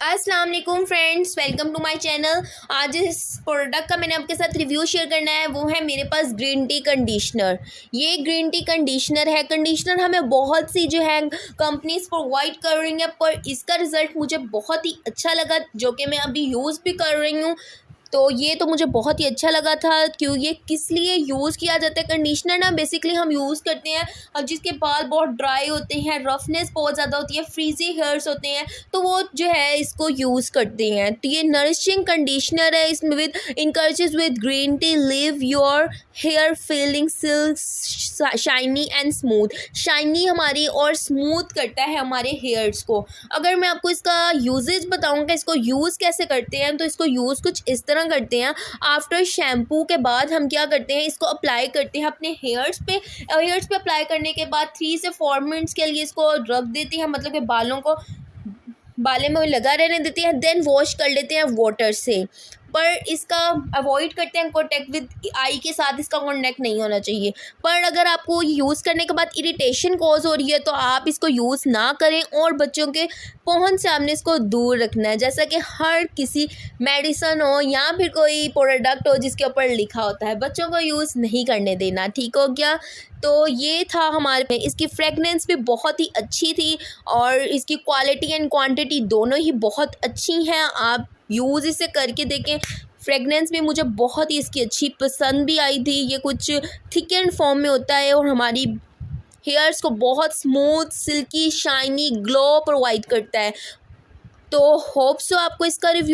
अस्सलाम वालेकुम friends, welcome to my channel. आज इस प्रोडक्ट का मैंने आपके साथ रिव्यू शेयर करना है, वो है मेरे पास ग्रीन टी कंडीशनर ये ग्रीन टी कंडीशनर है। कंडीशनर हमें बहुत सी जो है कंपनीज़ प्रोवाइड कर रही हैं, पर इसका रिज़ल्ट मुझे बहुत ही अच्छा लगा, जो कि मैं अभी यूज़ भी कर रही हूँ। तो ये तो मुझे बहुत ही अच्छा लगा था क्यों ये किस लिए यूज़ किया जाता है। कंडीशनर ना बेसिकली हम यूज़ करते हैं अब जिसके बाल बहुत ड्राई होते हैं रफनेस बहुत ज़्यादा होती है फ्रीजी हेयर्स होते हैं तो वो जो है इसको यूज़ करते हैं। तो ये नरिशिंग कंडीशनर है इसमें with encourages with green tea leave your hair feeling silk shiny and smooth shiny हमारी और स्मूथ करता है हमारे हेयर्स को। अगर मैं आपको इसका यूजेज बताऊँगा इसको यूज़ कैसे करते हैं तो इसको यूज़ कुछ इस तरह करते हैं? आफ्टर शैम्पू के बाद हम क्या करते हैं? इसको अप्लाई करते हैं अपने हेयर्स पे। हेयर्स पे अप्लाई करने के बाद थ्री से फोर मिनट्स के लिए इसको रख देते हैं। मतलब कि बालों को, बाले में लगा रहने देते हैं। देन वॉश कर लेते हैं वाटर से। पर इसका अवॉइड करते हैं कॉन्टैक्ट विद आई के साथ इसका कॉन्टैक्ट नहीं होना चाहिए। पर अगर आपको यूज़ करने के बाद इरिटेशन कॉज हो रही है तो आप इसको यूज़ ना करें और बच्चों के पहुँच से आपने इसको दूर रखना है। जैसा कि हर किसी मेडिसन हो या फिर कोई प्रोडक्ट हो जिसके ऊपर लिखा होता है, बच्चों को यूज़ नहीं करने देना, ठीक हो गया? तो ये था हमारे में। इसकी फ्रेगनेंस भी बहुत ही अच्छी थी और इसकी क्वालिटी एंड क्वांटिटी दोनों ही बहुत अच्छी हैं। आप यूज़ इसे करके देखें। फ्रेगनेंस भी मुझे बहुत ही इसकी अच्छी पसंद भी आई थी। ये कुछ थिक एंड फॉर्म में होता है और हमारी हेयर्स को बहुत smooth silky shiny glow provide करता है। तो होप सो आपको इसका रिव्यू